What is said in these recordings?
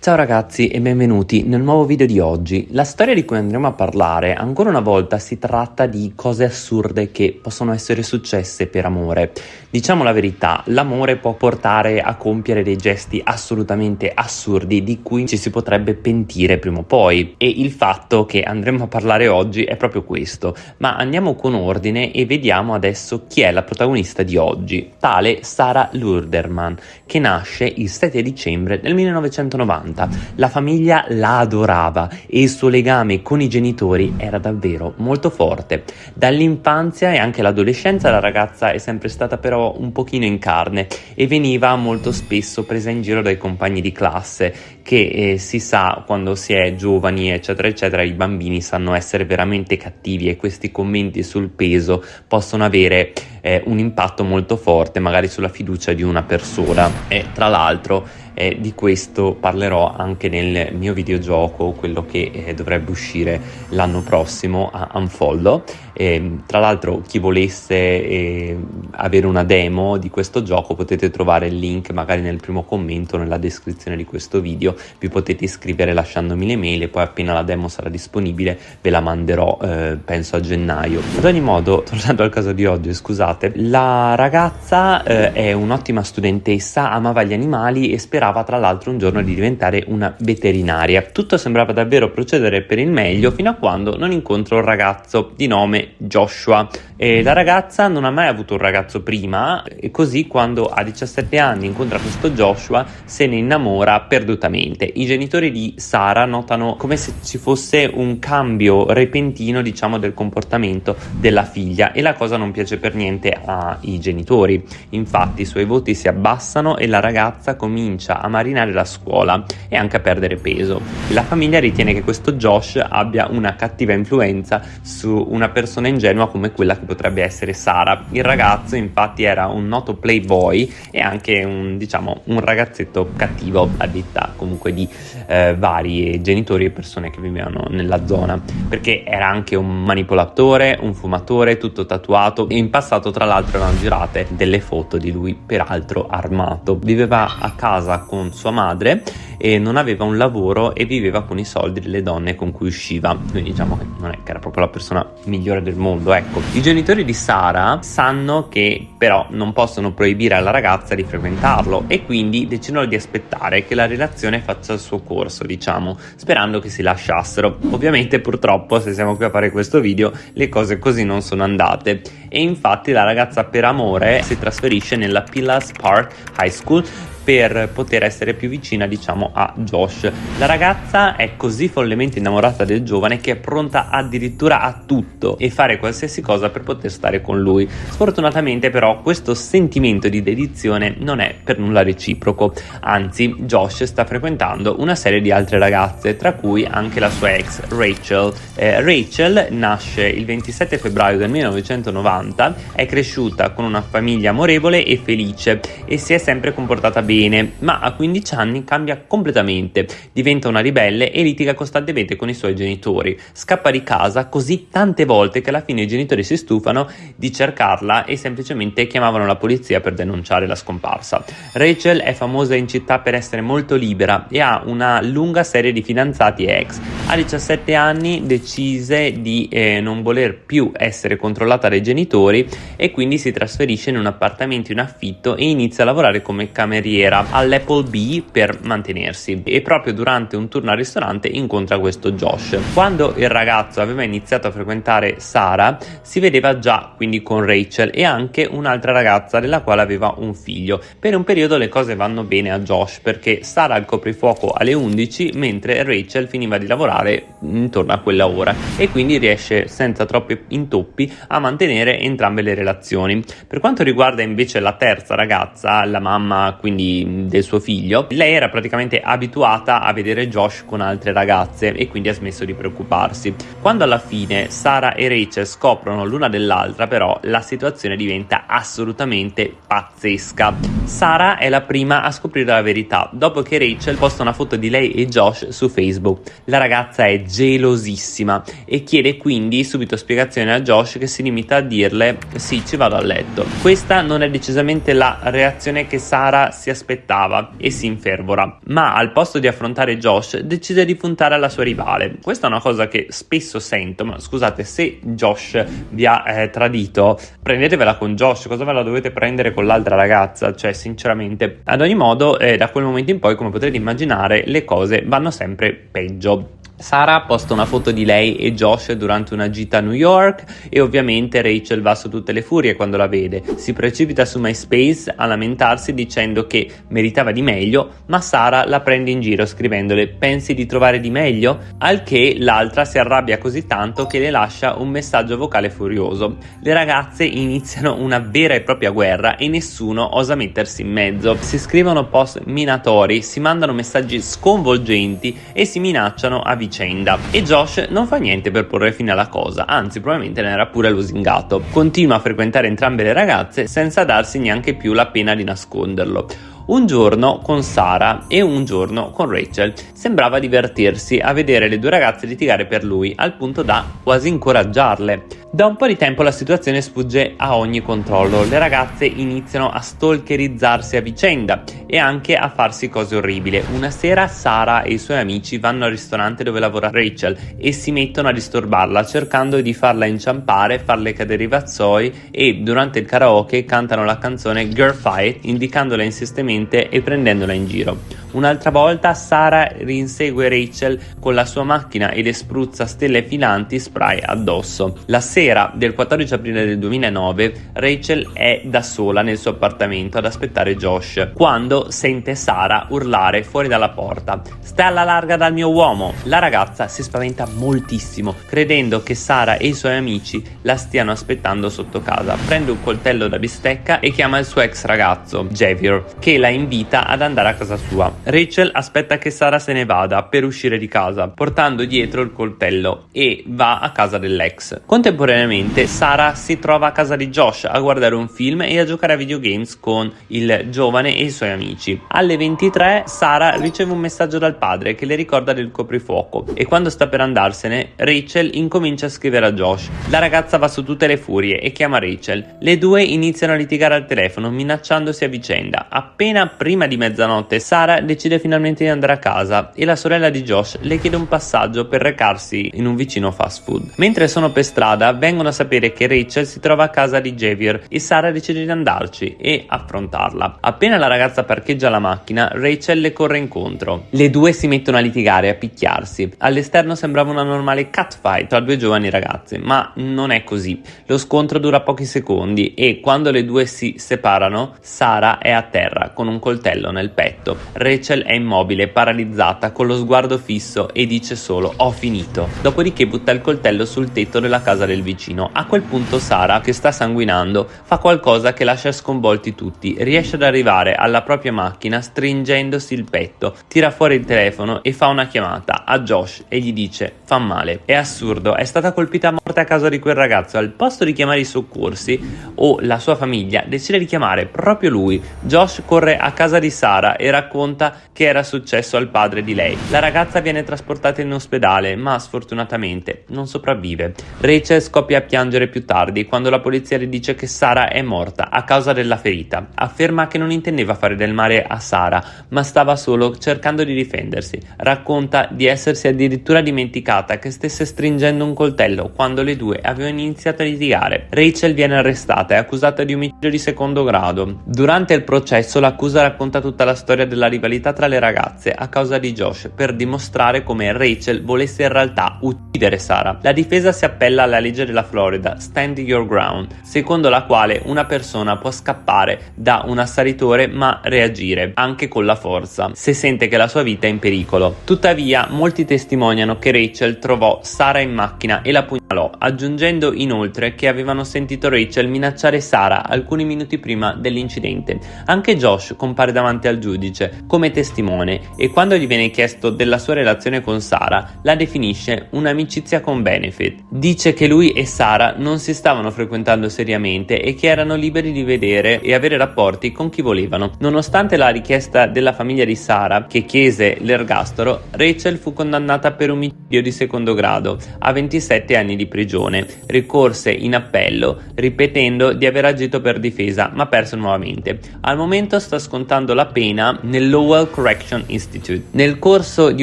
Ciao ragazzi e benvenuti nel nuovo video di oggi. La storia di cui andremo a parlare ancora una volta si tratta di cose assurde che possono essere successe per amore. Diciamo la verità, l'amore può portare a compiere dei gesti assolutamente assurdi di cui ci si potrebbe pentire prima o poi e il fatto che andremo a parlare oggi è proprio questo. Ma andiamo con ordine e vediamo adesso chi è la protagonista di oggi, tale Sara Lurderman, che nasce il 7 dicembre del 1990 80. La famiglia la adorava e il suo legame con i genitori era davvero molto forte. Dall'infanzia e anche l'adolescenza la ragazza è sempre stata però un pochino in carne e veniva molto spesso presa in giro dai compagni di classe che eh, si sa quando si è giovani eccetera eccetera i bambini sanno essere veramente cattivi e questi commenti sul peso possono avere eh, un impatto molto forte magari sulla fiducia di una persona. E tra l'altro eh, di questo parlerò anche nel mio videogioco quello che eh, dovrebbe uscire l'anno prossimo a Unfollow e, tra l'altro chi volesse eh, avere una demo di questo gioco potete trovare il link magari nel primo commento nella descrizione di questo video vi potete iscrivere lasciandomi le mail e poi appena la demo sarà disponibile ve la manderò eh, penso a gennaio ad ogni modo tornando al caso di oggi scusate scusate. La ragazza eh, è un'ottima studentessa, amava gli animali e sperava tra l'altro un giorno di diventare una veterinaria. Tutto sembrava davvero procedere per il meglio fino a quando non incontra un ragazzo di nome Joshua. E la ragazza non ha mai avuto un ragazzo prima e così quando a 17 anni incontra questo Joshua se ne innamora perdutamente. I genitori di Sara notano come se ci fosse un cambio repentino diciamo del comportamento della figlia e la cosa non piace per niente ai genitori. Infatti i suoi voti si abbassano e la ragazza comincia a marinare la scuola e anche a perdere peso. La famiglia ritiene che questo Josh abbia una cattiva influenza su una persona ingenua come quella che potrebbe essere Sara. Il ragazzo infatti era un noto playboy e anche un, diciamo, un ragazzetto cattivo a detta comunque di eh, vari genitori e persone che vivevano nella zona perché era anche un manipolatore, un fumatore, tutto tatuato e in passato tra l'altro erano girate delle foto di lui peraltro armato. Viveva a casa con sua madre e non aveva un lavoro e viveva con i soldi delle donne con cui usciva. Quindi diciamo che non è che era proprio la persona migliore del mondo, ecco. I genitori di Sara sanno che però non possono proibire alla ragazza di frequentarlo e quindi decidono di aspettare che la relazione faccia il suo corso, diciamo, sperando che si lasciassero. Ovviamente purtroppo se siamo qui a fare questo video le cose così non sono andate e infatti la ragazza per amore si trasferisce nella Pillas Park High School per poter essere più vicina diciamo a Josh. La ragazza è così follemente innamorata del giovane che è pronta addirittura a tutto e fare qualsiasi cosa per poter stare con lui. Sfortunatamente però questo sentimento di dedizione non è per nulla reciproco, anzi Josh sta frequentando una serie di altre ragazze tra cui anche la sua ex Rachel. Eh, Rachel nasce il 27 febbraio del 1990, è cresciuta con una famiglia amorevole e felice e si è sempre comportata bene bene, ma a 15 anni cambia completamente, diventa una ribelle e litiga costantemente con i suoi genitori. Scappa di casa così tante volte che alla fine i genitori si stufano di cercarla e semplicemente chiamavano la polizia per denunciare la scomparsa. Rachel è famosa in città per essere molto libera e ha una lunga serie di fidanzati ex. A 17 anni decise di eh, non voler più essere controllata dai genitori e quindi si trasferisce in un appartamento in affitto e inizia a lavorare come cameriera cameriera all'Apple per mantenersi e proprio durante un turno al ristorante incontra questo Josh. Quando il ragazzo aveva iniziato a frequentare Sara si vedeva già quindi con Rachel e anche un'altra ragazza della quale aveva un figlio. Per un periodo le cose vanno bene a Josh perché Sara al coprifuoco alle 11 mentre Rachel finiva di lavorare intorno a quella ora e quindi riesce senza troppi intoppi a mantenere entrambe le relazioni. Per quanto riguarda invece la terza ragazza, la mamma quindi del suo figlio, lei era praticamente abituata a vedere Josh con altre ragazze e quindi ha smesso di preoccuparsi. Quando alla fine Sara e Rachel scoprono l'una dell'altra, però la situazione diventa assolutamente pazzesca. Sara è la prima a scoprire la verità dopo che Rachel posta una foto di lei e Josh su Facebook. La ragazza è gelosissima e chiede quindi subito spiegazioni a Josh che si limita a dirle sì ci vado a letto. Questa non è decisamente la reazione che Sara si aspettava e si infervora, ma al posto di affrontare Josh decide di puntare alla sua rivale. Questa è una cosa che spesso sento, ma scusate se Josh vi ha eh, tradito prendetevela con Josh, cosa ve la dovete prendere con l'altra ragazza? Cioè sinceramente ad ogni modo eh, da quel momento in poi come potrete immaginare le cose vanno sempre peggio. Sara posta una foto di lei e Josh durante una gita a New York e ovviamente Rachel va su tutte le furie quando la vede. Si precipita su MySpace a lamentarsi dicendo che meritava di meglio, ma Sara la prende in giro scrivendole pensi di trovare di meglio? Al che l'altra si arrabbia così tanto che le lascia un messaggio vocale furioso. Le ragazze iniziano una vera e propria guerra e nessuno osa mettersi in mezzo. Si scrivono post minatori, si mandano messaggi sconvolgenti e si minacciano a vicenda vicenda e Josh non fa niente per porre fine alla cosa, anzi probabilmente ne era pure lusingato. Continua a frequentare entrambe le ragazze senza darsi neanche più la pena di nasconderlo. Un giorno con Sara e un giorno con Rachel. Sembrava divertirsi a vedere le due ragazze litigare per lui, al punto da quasi incoraggiarle. Da un po' di tempo la situazione sfugge a ogni controllo, le ragazze iniziano a stalkerizzarsi a vicenda e anche a farsi cose orribili. Una sera Sara e i suoi amici vanno al ristorante dove lavora Rachel e si mettono a disturbarla cercando di farla inciampare, farle cadere i vazzoi e durante il karaoke cantano la canzone Girl Fight indicandola insistentemente e prendendola in giro. Un'altra volta Sara rinsegue Rachel con la sua macchina e le spruzza stelle filanti spray addosso. La sera del 14 aprile del 2009 Rachel è da sola nel suo appartamento ad aspettare Josh quando sente Sara urlare fuori dalla porta Stai alla larga dal mio uomo! La ragazza si spaventa moltissimo credendo che Sara e i suoi amici la stiano aspettando sotto casa. Prende un coltello da bistecca e chiama il suo ex ragazzo Javier che la invita ad andare a casa sua. Rachel aspetta che Sara se ne vada per uscire di casa, portando dietro il coltello e va a casa dell'ex. Contemporaneamente Sara si trova a casa di Josh a guardare un film e a giocare a videogames con il giovane e i suoi amici. Alle 23 Sara riceve un messaggio dal padre che le ricorda del coprifuoco e quando sta per andarsene Rachel incomincia a scrivere a Josh. La ragazza va su tutte le furie e chiama Rachel. Le due iniziano a litigare al telefono minacciandosi a vicenda. Appena prima di mezzanotte Sara decide finalmente di andare a casa e la sorella di Josh le chiede un passaggio per recarsi in un vicino fast food. Mentre sono per strada vengono a sapere che Rachel si trova a casa di Javier e Sara decide di andarci e affrontarla. Appena la ragazza parcheggia la macchina, Rachel le corre incontro. Le due si mettono a litigare e a picchiarsi. All'esterno sembrava una normale catfight tra due giovani ragazze, ma non è così. Lo scontro dura pochi secondi e quando le due si separano, Sara è a terra con un coltello nel petto. Rachel Rachel è immobile, paralizzata, con lo sguardo fisso e dice solo ho finito. Dopodiché butta il coltello sul tetto della casa del vicino. A quel punto Sara, che sta sanguinando, fa qualcosa che lascia sconvolti tutti. Riesce ad arrivare alla propria macchina stringendosi il petto, tira fuori il telefono e fa una chiamata a Josh e gli dice fa male. È assurdo, è stata colpita a morte a casa di quel ragazzo. Al posto di chiamare i soccorsi o la sua famiglia, decide di chiamare proprio lui. Josh corre a casa di Sara e racconta che era successo al padre di lei. La ragazza viene trasportata in ospedale, ma sfortunatamente non sopravvive. Rachel scoppia a piangere più tardi quando la polizia le dice che Sara è morta a causa della ferita. Afferma che non intendeva fare del male a Sara, ma stava solo cercando di difendersi. Racconta di essersi addirittura dimenticata che stesse stringendo un coltello quando le due avevano iniziato a litigare. Rachel viene arrestata e accusata di omicidio di secondo grado. Durante il processo l'accusa racconta tutta la storia della rivalità rivalità tra le ragazze a causa di Josh per dimostrare come Rachel volesse in realtà uccidere Sara. La difesa si appella alla legge della Florida, Stand Your Ground, secondo la quale una persona può scappare da un assalitore ma reagire anche con la forza se sente che la sua vita è in pericolo. Tuttavia, molti testimoniano che Rachel trovò Sara in macchina e la pugnalò, aggiungendo inoltre che avevano sentito Rachel minacciare Sara alcuni minuti prima dell'incidente. Anche Josh compare davanti al giudice come testimone e quando gli viene chiesto della sua relazione con Sara la definisce un'amicizia con benefit. Dice che lui e Sara non si stavano frequentando seriamente e che erano liberi di vedere e avere rapporti con chi volevano. Nonostante la richiesta della famiglia di Sara che chiese l'ergastolo, Rachel fu condannata per omicidio di secondo grado a 27 anni di prigione. Ricorse in appello ripetendo di aver agito per difesa ma perso nuovamente. Al momento sta scontando la pena nel Lowell Correction Institute. Nel corso di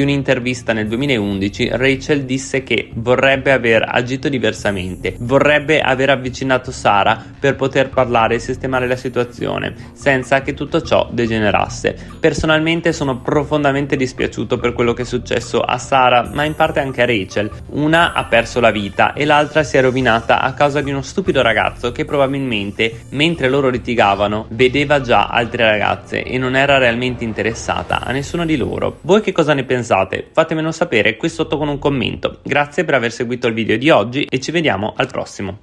un'intervista nel 2011 Rachel disse che vorrebbe aver agito diversamente, vorrebbe aver avvicinato Sara per poter parlare e sistemare la situazione senza che tutto ciò degenerasse. Personalmente sono profondamente dispiaciuto per quello che è successo a Sara ma in parte anche a Rachel. Una ha perso la vita e l'altra si è rovinata a causa di uno stupido ragazzo che probabilmente mentre loro litigavano vedeva già altre ragazze e non era realmente interessata a nessuno di loro. Voi che cosa ne pensate? Fatemelo sapere qui sotto con un commento. Grazie per aver seguito il video di oggi e ci vediamo al prossimo.